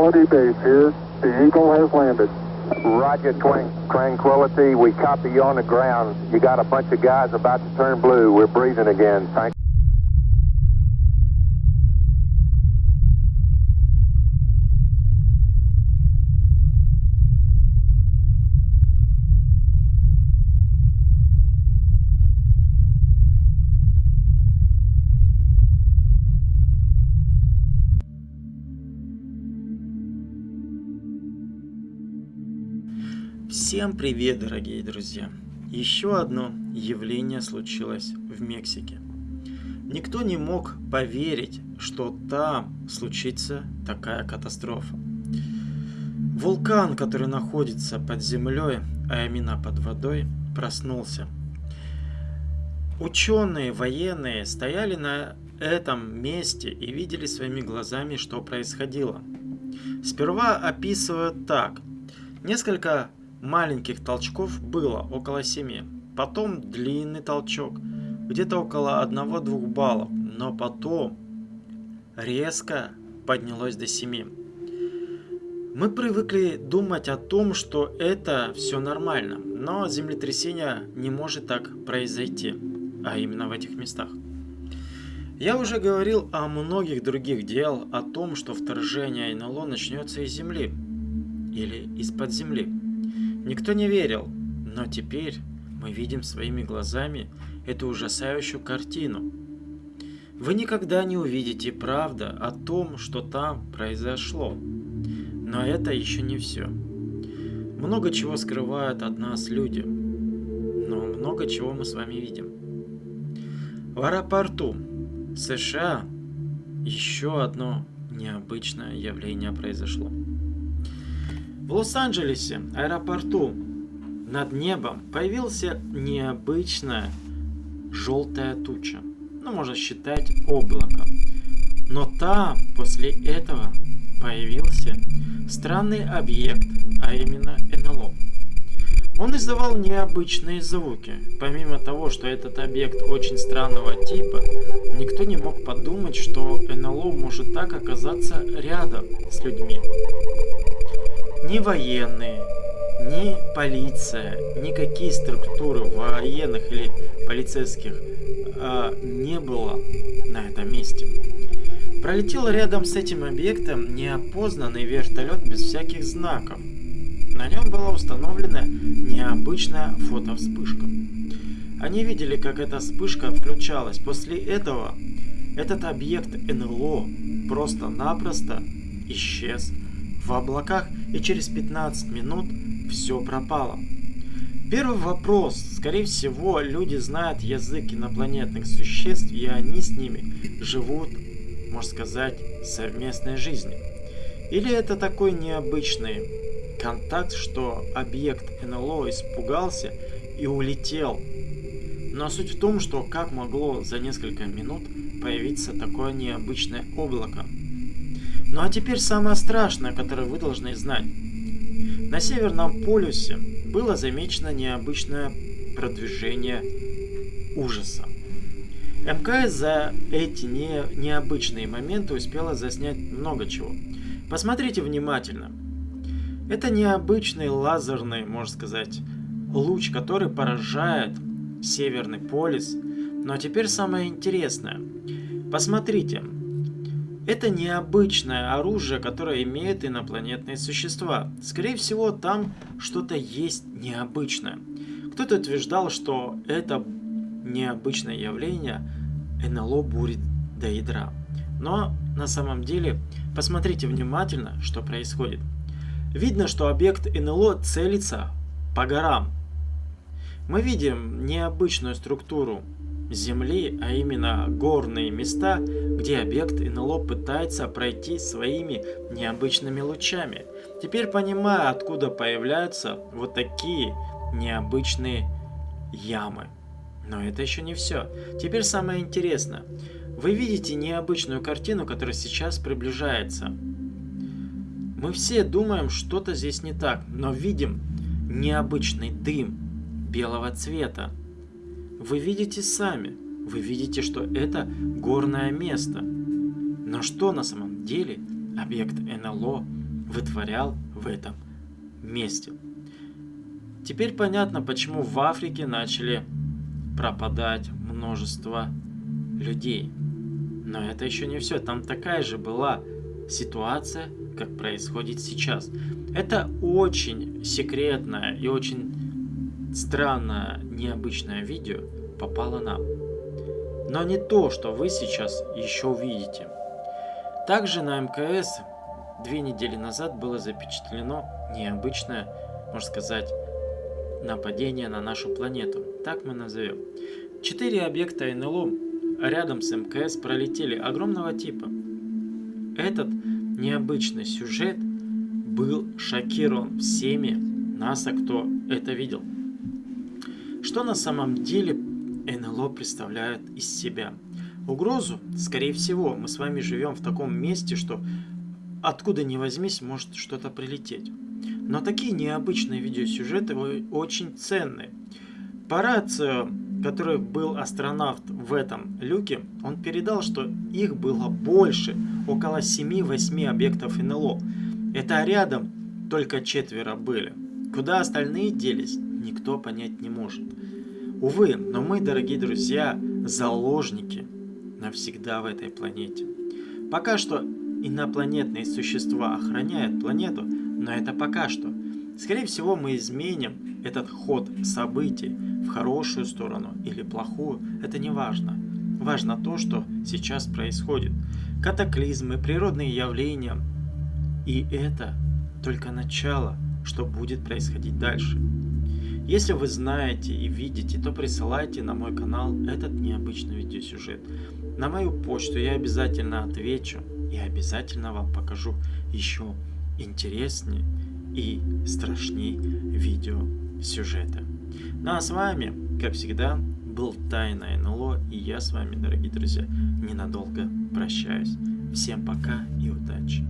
Tranquility Base here. The Eagle has landed. Roger, Tranquility. We copy you on the ground. You got a bunch of guys about to turn blue. We're breathing again. Thank Всем привет, дорогие друзья! Еще одно явление случилось в Мексике. Никто не мог поверить, что там случится такая катастрофа. Вулкан, который находится под землей, а именно под водой, проснулся. Ученые, военные стояли на этом месте и видели своими глазами, что происходило. Сперва описывают так. Несколько маленьких толчков было около 7. Потом длинный толчок, где-то около 1-2 баллов, но потом резко поднялось до 7. Мы привыкли думать о том, что это все нормально, но землетрясение не может так произойти, а именно в этих местах. Я уже говорил о многих других дел, о том, что вторжение НЛО начнется из Земли или из-под земли. Никто не верил, но теперь мы видим своими глазами эту ужасающую картину. Вы никогда не увидите правда о том, что там произошло. Но это еще не все. Много чего скрывают от нас люди, но много чего мы с вами видим. В аэропорту США еще одно необычное явление произошло. В Лос-Анджелесе, аэропорту, над небом появился необычная желтая туча. Ну, можно считать облако. Но там после этого появился странный объект, а именно НЛО. Он издавал необычные звуки. Помимо того, что этот объект очень странного типа, никто не мог подумать, что НЛО может так оказаться рядом с людьми. Ни военные, ни полиция, никакие структуры военных или полицейских э, не было на этом месте. Пролетел рядом с этим объектом неопознанный вертолет без всяких знаков. На нем была установлена необычная фотовспышка. Они видели, как эта вспышка включалась. После этого этот объект НЛО просто-напросто исчез в облаках и через 15 минут все пропало. Первый вопрос. Скорее всего, люди знают язык инопланетных существ, и они с ними живут, можно сказать, совместной жизнью. Или это такой необычный контакт, что объект НЛО испугался и улетел. Но суть в том, что как могло за несколько минут появиться такое необычное облако. Ну а теперь самое страшное, которое вы должны знать. На Северном полюсе было замечено необычное продвижение ужаса. МКС за эти не, необычные моменты успела заснять много чего. Посмотрите внимательно. Это необычный лазерный, можно сказать, луч, который поражает Северный полюс. Но теперь самое интересное. Посмотрите, это необычное оружие, которое имеют инопланетные существа. Скорее всего, там что-то есть необычное. Кто-то утверждал, что это необычное явление НЛО бурит до ядра. Но на самом деле, посмотрите внимательно, что происходит. Видно, что объект НЛО целится по горам. Мы видим необычную структуру Земли, а именно горные места, где объект НЛО пытается пройти своими необычными лучами. Теперь понимаю, откуда появляются вот такие необычные ямы. Но это еще не все. Теперь самое интересное. Вы видите необычную картину, которая сейчас приближается. Мы все думаем, что-то здесь не так, но видим необычный дым белого цвета. Вы видите сами, вы видите, что это горное место. Но что на самом деле объект НЛО вытворял в этом месте? Теперь понятно, почему в Африке начали пропадать множество людей. Но это еще не все. Там такая же была ситуация, как происходит сейчас. Это очень секретное и очень странное, необычное видео попало нам. Но не то, что вы сейчас еще увидите. Также на МКС две недели назад было запечатлено необычное, можно сказать, нападение на нашу планету. Так мы назовем. Четыре объекта НЛО рядом с МКС пролетели огромного типа. Этот необычный сюжет был шокирован всеми НАСА, кто это видел. Что на самом деле НЛО представляет из себя? Угрозу, скорее всего, мы с вами живем в таком месте, что откуда ни возьмись может что-то прилететь. Но такие необычные видеосюжеты очень ценные. По рацию, который был астронавт в этом люке, он передал, что их было больше, около 7-8 объектов НЛО. Это рядом только четверо были. Куда остальные делись, никто понять не может. Увы, но мы, дорогие друзья, заложники навсегда в этой планете. Пока что инопланетные существа охраняют планету, но это пока что. Скорее всего, мы изменим этот ход событий в хорошую сторону или плохую, это не важно. Важно то, что сейчас происходит. Катаклизмы, природные явления. И это только начало, что будет происходить дальше. Если вы знаете и видите, то присылайте на мой канал этот необычный видеосюжет. На мою почту я обязательно отвечу и обязательно вам покажу еще интереснее и страшней видео сюжета. Ну а с вами, как всегда, был Тайна НЛО, и я с вами, дорогие друзья, ненадолго прощаюсь. Всем пока и удачи!